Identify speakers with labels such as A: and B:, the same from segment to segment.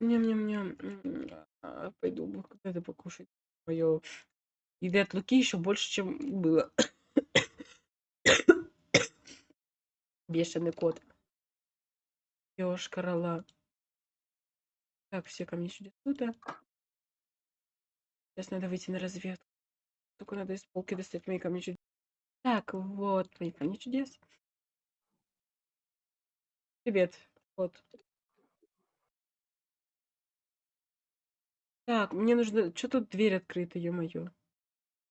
A: Ням-ням-ням. А, пойду когда-то покушать. Моё еды от Луки еще больше, чем было. Бешеный кот. Ёшкар-ола. Так, все ко мне сюда. Сюда. Сейчас надо выйти на разведку. Только надо из полки достать мои камни чудес. Так, вот мои камни чудес. Привет. Вот. Так, мне нужно... Что тут дверь открыта, ё-моё?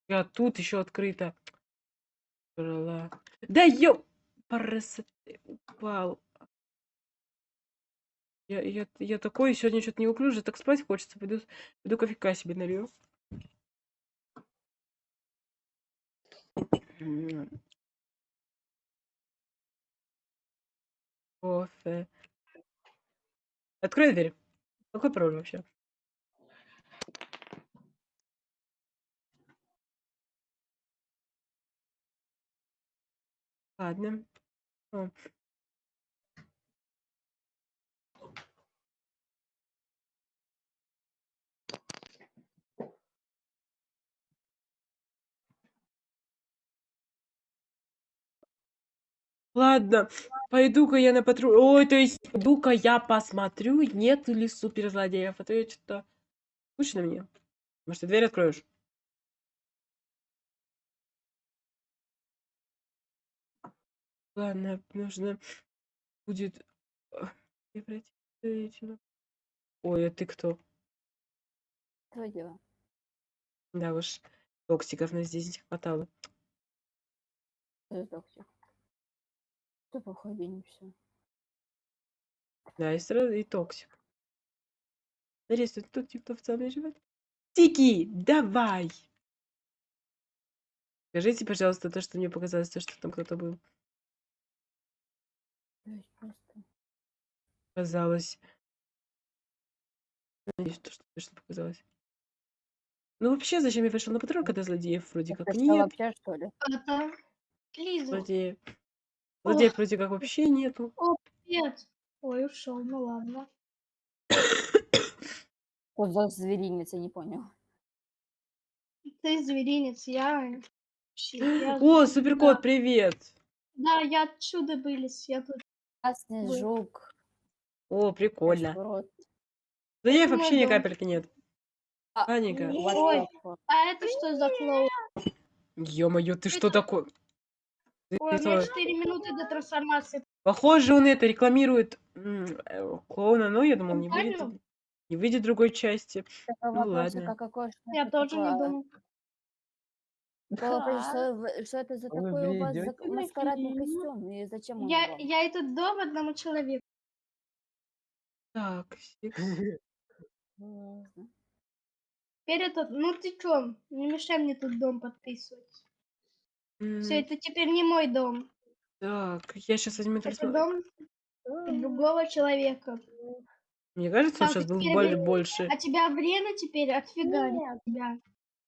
A: А тут еще открыто. Брала. Да ё... Парас... Упал. Я, я, я такой сегодня что-то неуклюже, так спать хочется. Пойду, пойду кофейка себе налью. Кофе. Открой дверь. Какой пароль вообще? Ладно. О. Ладно, пойду-ка я на патруль. Ой, то есть пойду-ка я посмотрю, нет ли суперзлодеев. А то я что-то... Скучно мне. Может, ты дверь откроешь? Ладно, нужно будет... превратиться Ой, а ты кто?
B: Твое дело.
A: Да уж, токсиков нас здесь не хватало.
B: Ты токсик. Ты походи не все.
A: Да, и сразу и токсик. Что тут типа в целом живет. Тики, давай! Скажите, пожалуйста, то, что мне показалось, то, что там кто-то был.
B: То есть просто.
A: Казалось. Надеюсь, то, что точно показалось. Ну, вообще, зачем я вышел на патруль, когда злодеев вроде
B: Это
A: как
B: что,
A: нет?
B: вообще, что ли?
C: Это Лиза.
A: Злодеев. Злодеев вроде как вообще нету.
C: Нет. Ой, ушел, ну ладно.
B: Что за зверинец, я не понял.
C: Ты зверинец, я... вообще, я
A: О,
C: з-
A: суперкот,
C: да.
A: привет!
C: Да, я отсюда вылез, я тут...
B: Красный жук.
A: О, прикольно.
B: кашпорот.
A: Злодеев
C: Это
A: вообще ни капельки нет.
B: А,
A: Паника.
C: Ой. А это что за клоун?
A: Ё-моё, ты что такое?
C: Ой, у меня
A: что,
C: 4 минуты до трансформации.
A: Похоже, он это рекламирует э, клоуна, но я думал, не выйдет, не выйдет другой части. Ну ладно.
B: а
C: Я тоже не думал.
B: Вопрос, что, что это за такой у вас маскарадный костюм и зачем он
C: Я, я этот дом одному человеку.
A: Так, секс.
C: Теперь этот... Ну ты чё? Не мешай мне тут дом подписывать.
A: М,
C: Все, это теперь не мой дом.
A: Так, я сейчас возьму
C: Это
A: трансформацию.
C: дом другого человека.
A: Мне кажется, он
C: Так,
A: сейчас был
C: теперь
A: боль-
C: вы-
A: больше.
C: А тебя время теперь отфигарит тебя.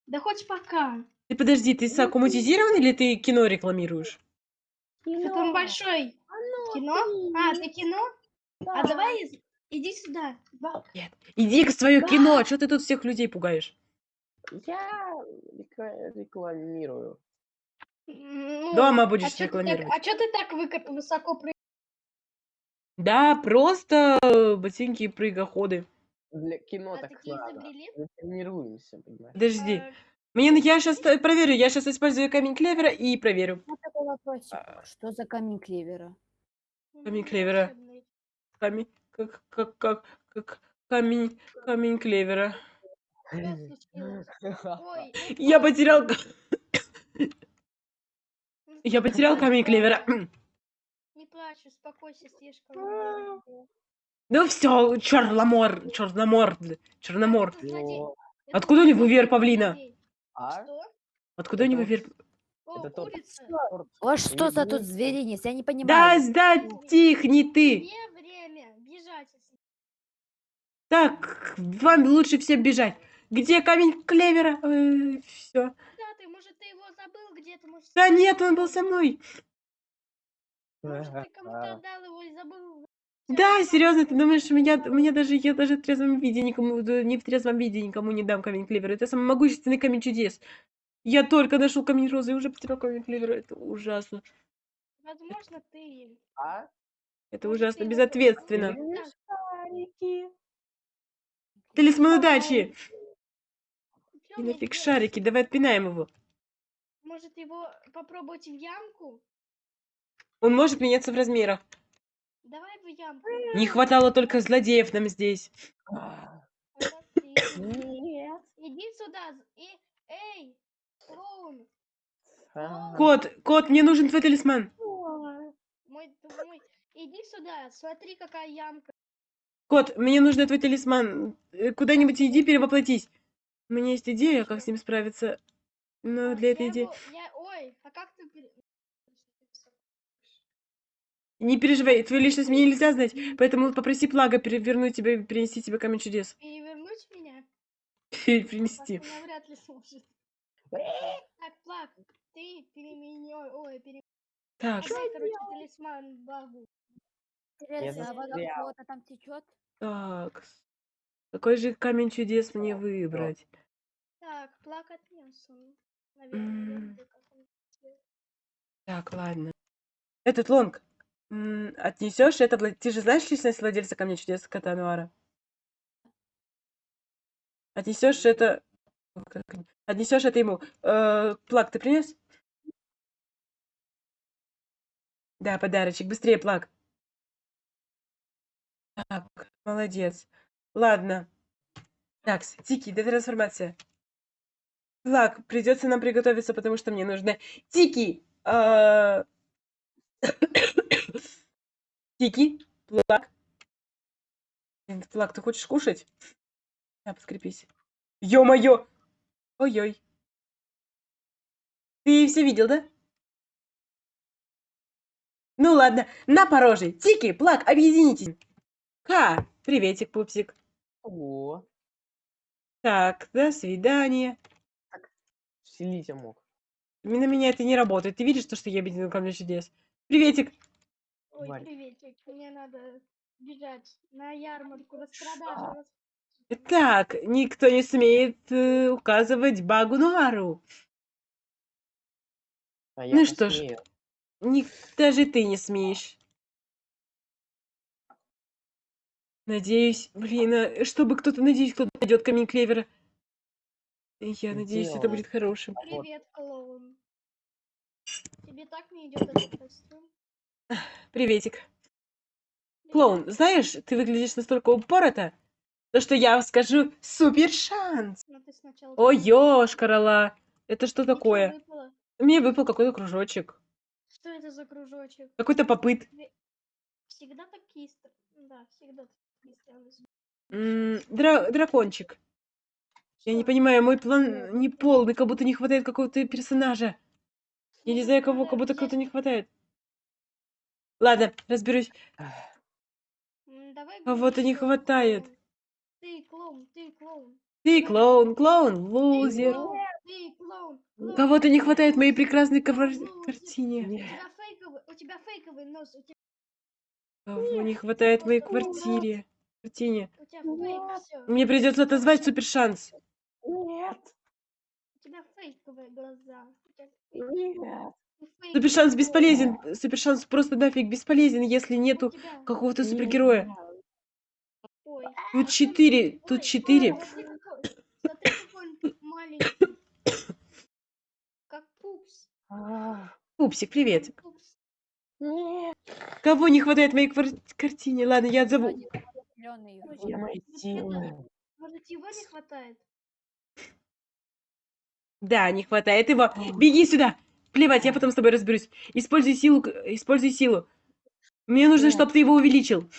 C: Да хоть пока.
A: Ты подожди, ты саккуматизирован или ты кино рекламируешь?
C: Это он большой. Кино? А, ты кино? А давай из- иди сюда. Ба-
A: Иди к свое кино, что ты тут всех людей пугаешь?
D: Я рекла- рекламирую.
C: Ну,
A: Дома
C: а
A: будешь
C: чё ты так-
A: рекламировать.
C: А что ты так выко- высоко прыгаешь?
A: Да, просто э, ботинки и прыгоходы.
D: Для кино
C: А
D: так надо. Мы тренируемся, понимаешь?
A: Подожди.
C: А,
A: Мне, я сейчас проверю, я сейчас использую камень клевера и проверю.
B: Вот такой вопросик.
A: А.
B: Что за камень клевера?
A: Камень клевера. Камень, как, как, как, как камень, камень клевера.
C: Что случилось? Ой,
A: Я потерял, я потерял камень клевера.
C: Не плачь, успокойся, слишком. много было.
A: Ну все, черномор, черномор, черномор.
D: О,
A: Откуда у него веер павлина?
D: А?
A: Откуда у него вер...
D: Это тот-
C: курица.
D: торт.
B: Вот что за тут зверинец? Я не
A: Да,
B: понимаю.
A: да, тихни ты. Так, вам лучше всем бежать. Где камень клевера? все.
C: Да, ты, может, ты его забыл где-то? Может,
A: Да нет, он был со мной.
C: Может, ты кому-то
D: Ага.
C: отдал его и забыл?
A: Да, серьезно, ты думаешь, меня, меня даже, я даже в трезвом виде никому, не в трезвом виде никому не дам камень клевера. Это самый могущественный камень чудес. Я только нашел камень розы и уже потерял камень клевера. Это ужасно.
C: Возможно, ты...
D: А?
A: Это
C: может,
A: ужасно безответственно.
D: Шарики.
A: Талисман удачи! И нафиг шарики, давай отпинаем его.
C: Может, его попробовать в ямку?
A: Он может меняться в размерах.
C: Давай в ямку.
A: Не хватало только злодеев нам здесь.
D: Нет.
C: Иди сюда. И... Эй, клоун.
A: Кот, кот, мне нужен твой талисман.
C: Мой, мой. Иди сюда. Смотри, какая ямка.
A: Кот, мне нужен твой талисман. Э, Куда-нибудь иди перевоплотись. У меня есть идея, как с ним справиться. Но для этой идеи...
C: я- Ой, а как ты...
A: Не переживай, твою личность мне нельзя знать, поэтому попроси Плага перевернуть тебя и принести тебе камень чудес.
C: Перевернуть меня?
A: Принести.
C: Паша навряд ли сможет. Так, Плак, ты переменёй... Ой, пере...
A: Так,
C: короче, талисман багу.
B: Интересно, а вода
D: застрял.
B: кого-то там течет?
A: так. Какой же камень чудес мне выбрать?
C: Так, Плак отнес он. Наверное, я
A: М.
C: видел, как он делает.
A: Так, ладно. Этот лонг. Отнесешь это, вла- ты же знаешь личность владельца камня чудес кота Нуара? Отнесешь это... О, как они- Отнесешь это ему. Э, Плаг, ты принес? Да, подарочек. Быстрее, Плаг. Так, молодец. Ладно. Так, Тики, трансформация. Плаг, придется нам приготовиться, потому что мне нужно... Тики! а, Тики, Плаг. Блин, Плаг, ты хочешь кушать? На, подкрепись. Ё-моё! Ой-ой. Ты все видел, да? Ну ладно, на пороже. Тики, Плаг, объединитесь. Ха, приветик, пупсик.
D: О,
A: Так, до свидания.
D: вселить я мог.
A: На меня это не работает. Ты видишь то, что я объединил камень чудес? Приветик.
C: Ой,
D: Варь.
C: приветик, мне надо бежать на ярмарку, распродажу. рас-
A: Так, никто не смеет э, указывать Багу Нуару.
D: А я
A: Ну что ж.
D: посмею.
A: Ник- даже ты не смеешь. Надеюсь, блин, а чтобы кто-то, надеюсь, кто-то найдет камень клевера. Я надеюсь, это будет хорошим.
C: Привет, клоун. Тебе так не идет этот костюм?
A: Приветик. Клоун, знаешь, ты выглядишь настолько упорото, то что я скажу супер шанс.
C: Ты сначала...
A: Ой,
C: помой.
A: ёшкарала. Это что такое?
C: выпало.
A: Мне выпал какой-то кружочек.
C: Что это за кружочек?
A: Какой-то попыт.
C: Всегда такие... стр- Да, всегда такие.
A: М, дра- дракончик. Я не понимаю, мой план не полный, как будто не хватает какого-то персонажа. Я не знаю, кого, как будто кого-то не хватает. Ладно, разберусь.
C: Давай
A: Кого-то не хватает.
C: Ты клоун, ты клоун.
A: Ты клоун, клоун, лузер. Кого-то не хватает моей прекрасной картине.
C: У тебя фейковый, у тебя фейковый нос, у тебя,
A: Кого не хватает моей квартире.
C: Все.
A: Мне придется отозвать супер шанс.
D: Нет,
C: У тебя фейковые глаза.
D: Нет.
A: Супер шанс бесполезен. Супер шанс просто нафиг бесполезен, если нету какого-то супергероя.
C: Ой.
A: Тут четыре, тут четыре.
C: Как пупс.
D: А,
A: Пупсик, привет.
C: Пупс.
D: Нет,
A: Кого не хватает моей квар- картине? Ладно, я отзову.
C: Ой, Может, его не хватает?
A: Да, не хватает его. Беги сюда. Плевать, я потом с тобой разберусь. Используй силу, используй силу. Мне нужно,
D: Нет.
A: чтобы ты его увеличил.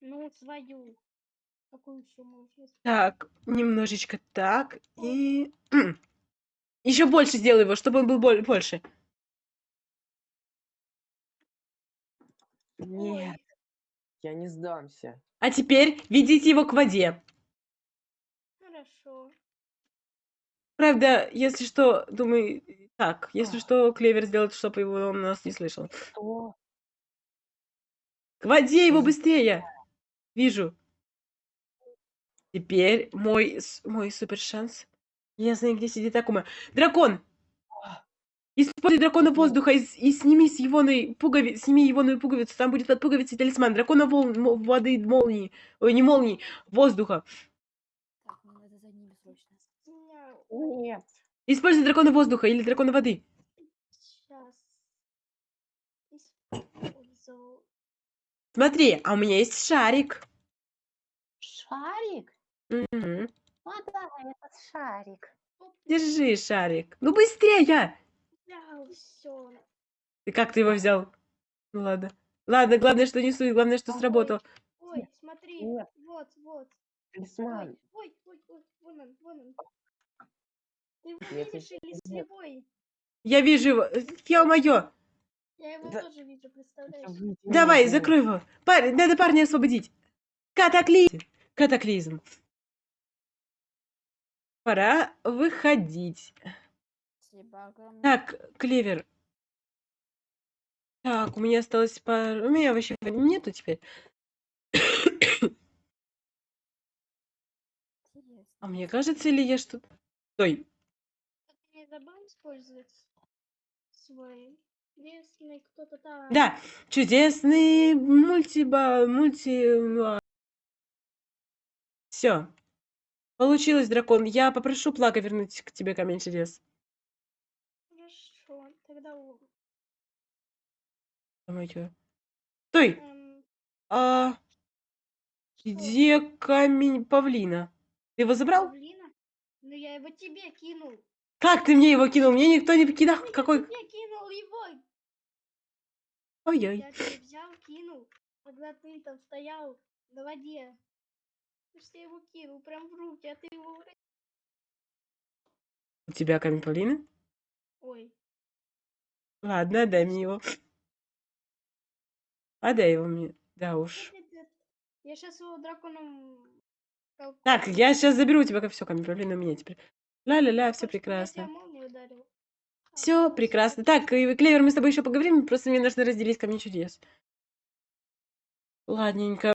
C: Ну, свою. Какую еще можешь?
A: Так, немножечко так. И... Еще больше сделай его, чтобы он был боль- больше.
D: Нет, я не сдамся.
A: А теперь ведите его к воде.
C: Хорошо.
A: Правда, если что, думаю, так, если что, Клевер сделает, чтобы его он нас не слышал.
D: Что?
A: К воде его быстрее! Вижу. Теперь мой, мой супер шанс. Я знаю, где сидит Акума. Дракон! Используй дракона воздуха и, и сними с его пугови... сними его пуговицу. Там будет под пуговицей талисман. Дракона волн... воды молнии. Ой, не молнии, воздуха.
B: Так, мне надо за ними срочно.
D: Нет.
A: Используй дракона воздуха или дракона воды.
C: сейчас использовал.
A: Смотри, а у меня есть шарик.
D: Шарик?
A: Мгм.
D: А, да, этот шарик.
A: Держи шарик. Ну быстрее!
C: взял всё.
A: Ты как ты его взял? Ну ладно. Ладно, главное, что не суй, главное, что сработал.
C: Ой, смотри,
D: Нет.
C: вот, вот.
D: Талисман.
C: Ой, ой, ой, вон он, вон он. Ты его
D: Нет,
C: видишь или слепой?
A: Я вижу его. Ё-моё!
C: Я его
D: Да.
C: тоже вижу, представляешь?
A: Давай, закрой его. Пар- Надо парня освободить. Катаклизм. Катаклизм. Пора выходить.
B: Спасибо огромное.
A: Так, Клевер. Так, у меня осталось пар... У меня вообще нету теперь. А мне кажется, или я что-то... Стой.
C: Не забыл использовать свой кто-то там?
A: Да, чудесный мультиба... Мульти... Все. Получилось, дракон. Я попрошу Плага вернуть к тебе камень чудес.
C: Хорошо, тогда
A: Ё-моё. Стой!
C: эм,
A: А
C: что,
A: где камень павлина? Ты его забрал?
C: павлина? Ну я его тебе кинул.
A: Как ты мне его кинул? Мне никто не кидал.
C: Ну,
A: Какой?
C: Я кинул его.
A: Ой-ой.
C: Я тебе взял, кинул, когда ты там стоял на воде. Ж я его кинул прям в руки, а ты его... уронил.
A: У тебя камень павлина?
C: Ой,
A: Ладно, отдай мне его. Отдай его мне. Да уж.
C: Я сейчас его драконом...
A: Так, я сейчас заберу у тебя все, камень павлина у меня теперь. Ля-ля-ля, все прекрасно.
C: А,
A: Все
C: ну,
A: прекрасно. Так, Клевер, мы с тобой еще поговорим, просто мне нужно разделить камень чудес. Ладненько.